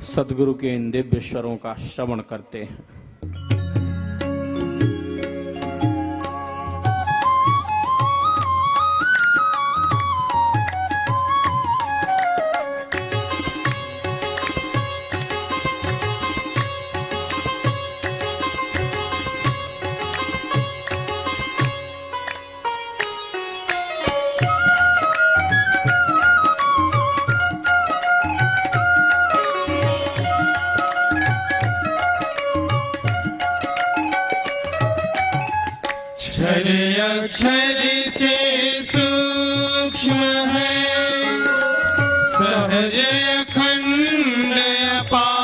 सदगुरु के इन दिव्य स्वरों का श्रवण करते हैं। क्षर अक्षर से सूक्ष्म है। सहज अखंड अपार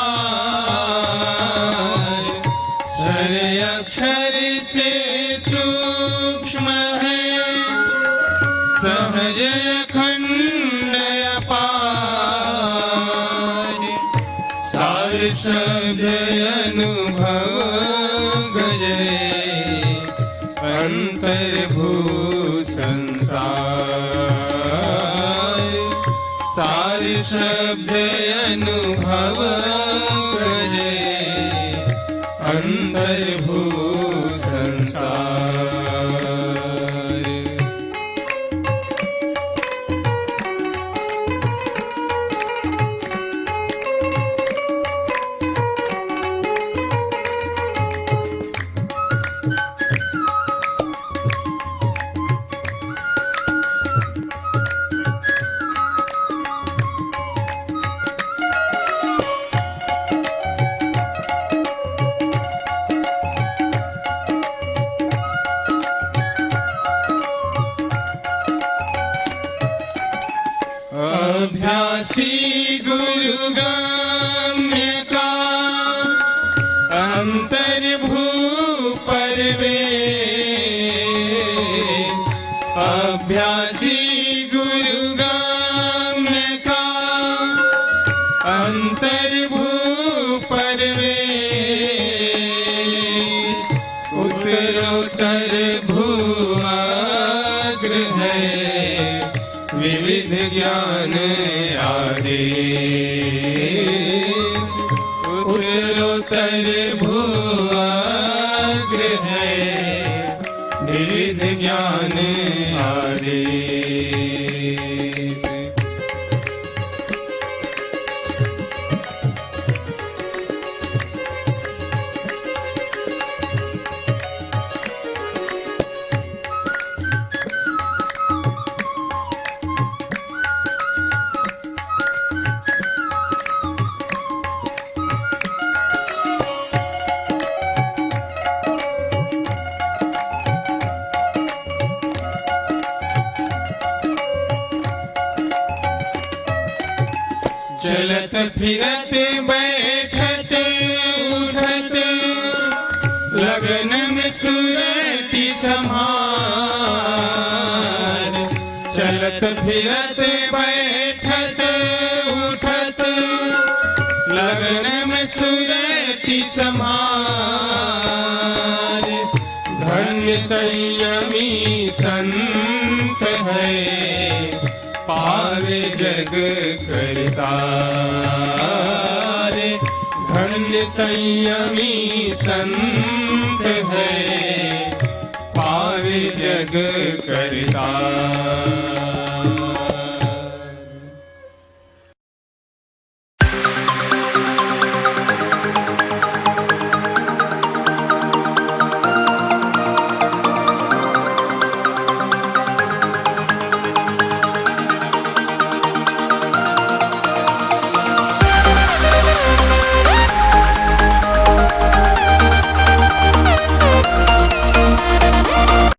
क्षर अक्षर से सूक्ष्म है। सहज अखंड अपार सार शब्द अनुभव अंतर्भू संसार सार शब्द अनुभव करे अंतर्भू अंतर्भू परवेश अभ्यासी गुरुगाम्य का अंतर्भू परवेश उत्तरोत्तर વિવિધ જ્ઞાન આદે. ઉત્તરોત્તર ભૂવાગ્રહ વિવિધ જ્ઞાન આદે. चलत फिरत बैठत उठत। लगन में सुरति समार चलत फिरत बैठत उठत। लगन में सुरति समार धन्य संयमी संत है। पावे जग करतार धन्य संयमी संत है पार जग करतार